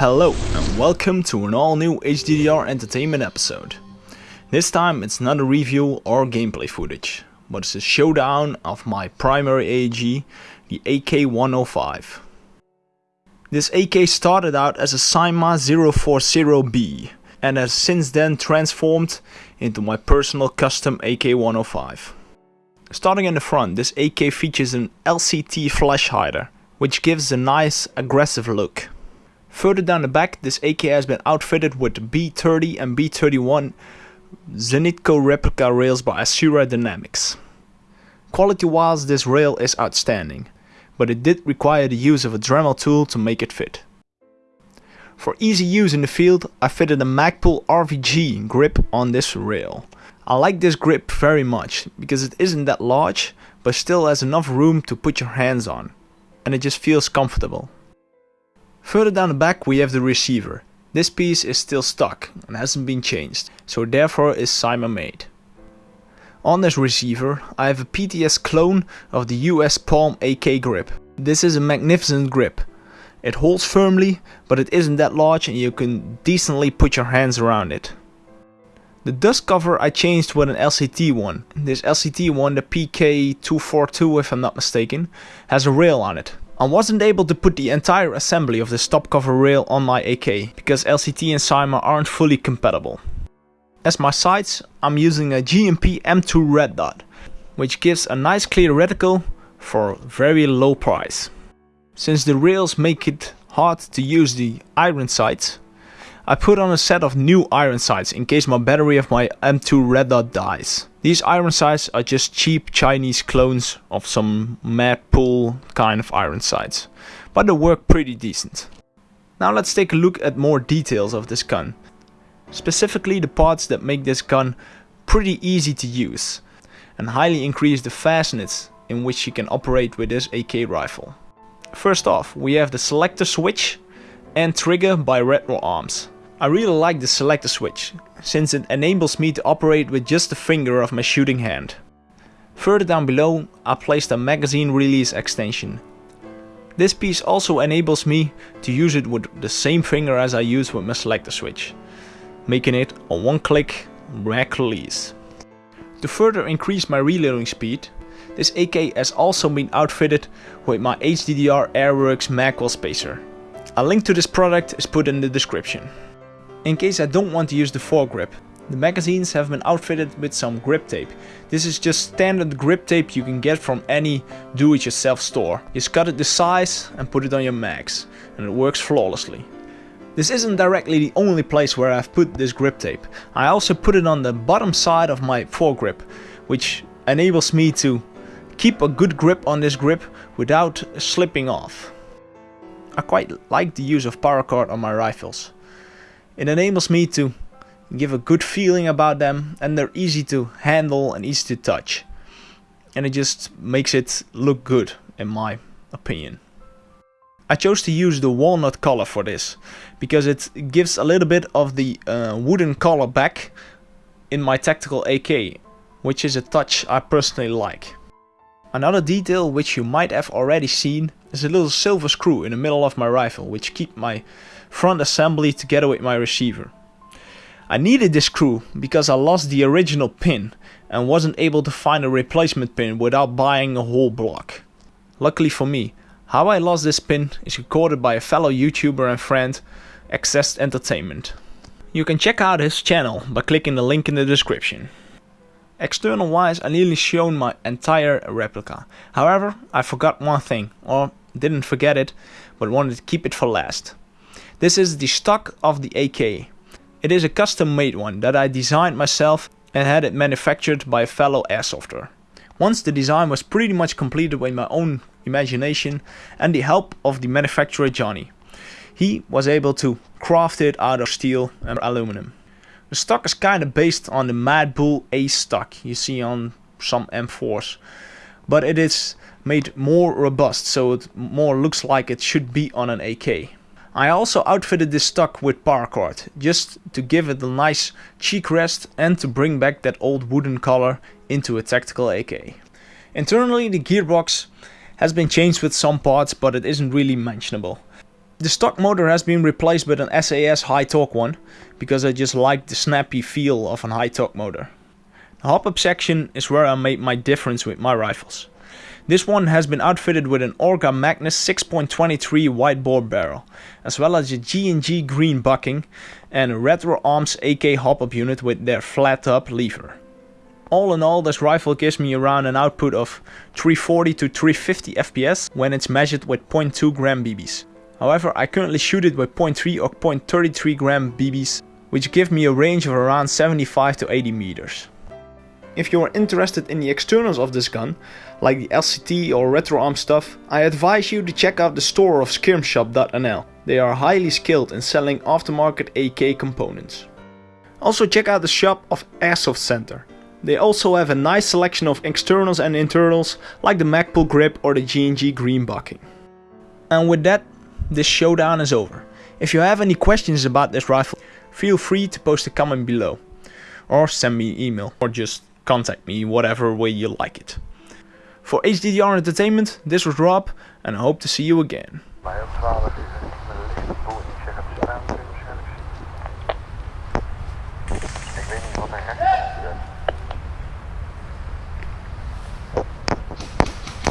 Hello and welcome to an all new HDDR Entertainment episode. This time it's not a review or gameplay footage, but it's a showdown of my primary AEG, the AK-105. This AK started out as a Cyma 040B and has since then transformed into my personal custom AK-105. Starting in the front, this AK features an LCT flash hider, which gives a nice aggressive look. Further down the back, this AK has been outfitted with B30 and B31 Zenitco replica rails by Asura Dynamics. Quality wise this rail is outstanding, but it did require the use of a Dremel tool to make it fit. For easy use in the field, I fitted a Magpul RVG grip on this rail. I like this grip very much, because it isn't that large, but still has enough room to put your hands on, and it just feels comfortable. Further down the back we have the receiver. This piece is still stuck and hasn't been changed, so therefore is Cyma made. On this receiver I have a PTS clone of the US Palm AK grip. This is a magnificent grip. It holds firmly, but it isn't that large and you can decently put your hands around it. The dust cover I changed with an LCT one. This LCT one, the PK242 if I'm not mistaken, has a rail on it. I wasn't able to put the entire assembly of the stop cover rail on my AK, because LCT and Cyma aren't fully compatible. As my sights, I'm using a GMP M2 red dot, which gives a nice clear reticle for very low price. Since the rails make it hard to use the iron sights, I put on a set of new iron sights in case my battery of my M2 red dot dies. These iron sights are just cheap Chinese clones of some Magpul kind of iron sights, but they work pretty decent. Now let's take a look at more details of this gun. Specifically the parts that make this gun pretty easy to use and highly increase the fastness in which you can operate with this AK rifle. First off, we have the selector switch and trigger by Retro Arms. I really like the selector switch, since it enables me to operate with just the finger of my shooting hand. Further down below I placed a magazine release extension. This piece also enables me to use it with the same finger as I use with my selector switch, making it a one click mag release. To further increase my reloading speed, this AK has also been outfitted with my HDDR Airworks magwell spacer. A link to this product is put in the description. In case I don't want to use the foregrip, the magazines have been outfitted with some grip tape. This is just standard grip tape you can get from any do-it-yourself store. Just cut it the size and put it on your mags, and it works flawlessly. This isn't directly the only place where I've put this grip tape. I also put it on the bottom side of my foregrip, which enables me to keep a good grip on this grip without slipping off. I quite like the use of paracord on my rifles. It enables me to give a good feeling about them and they're easy to handle and easy to touch. And it just makes it look good in my opinion. I chose to use the walnut color for this because it gives a little bit of the uh, wooden color back in my tactical AK, which is a touch I personally like. Another detail which you might have already seen is a little silver screw in the middle of my rifle which keep my front assembly together with my receiver. I needed this screw because I lost the original pin and wasn't able to find a replacement pin without buying a whole block. Luckily for me, how I lost this pin is recorded by a fellow YouTuber and friend, Access Entertainment. You can check out his channel by clicking the link in the description. External wise I nearly shown my entire replica. However, I forgot one thing, or didn't forget it, but wanted to keep it for last. This is the stock of the AK. It is a custom made one that I designed myself and had it manufactured by a fellow airsofter. Once the design was pretty much completed with my own imagination and the help of the manufacturer Johnny. He was able to craft it out of steel and aluminum. The stock is kinda based on the Mad Bull Ace stock you see on some M4s. But it is made more robust so it more looks like it should be on an AK. I also outfitted this stock with paracord, just to give it a nice cheek rest and to bring back that old wooden color into a tactical AK. Internally the gearbox has been changed with some parts but it isn't really mentionable. The stock motor has been replaced with an SAS high torque one, because I just like the snappy feel of an high torque motor. The hop-up section is where I made my difference with my rifles. This one has been outfitted with an Orga Magnus 6.23 wide bore barrel, as well as a G&G green bucking and a Retro Arms AK hop-up unit with their flat top lever. All in all, this rifle gives me around an output of 340 to 350 FPS when it's measured with 0.2 gram BBs. However, I currently shoot it with 0.3 or 0.33 gram BBs, which give me a range of around 75 to 80 meters. If you are interested in the externals of this gun, like the LCT or RetroArm stuff, I advise you to check out the store of skirmshop.nl. They are highly skilled in selling aftermarket AK components. Also check out the shop of Airsoft Center. They also have a nice selection of externals and internals like the Magpul grip or the G&G green bucking. And with that, this showdown is over. If you have any questions about this rifle, feel free to post a comment below. Or send me an email or just contact me whatever way you like it. For HDDR Entertainment, this was Rob and I hope to see you again. Bij op 12 is het met een lichte boel. Ik zeg het staan waarschijnlijk. Ik weet niet wat hij heeft.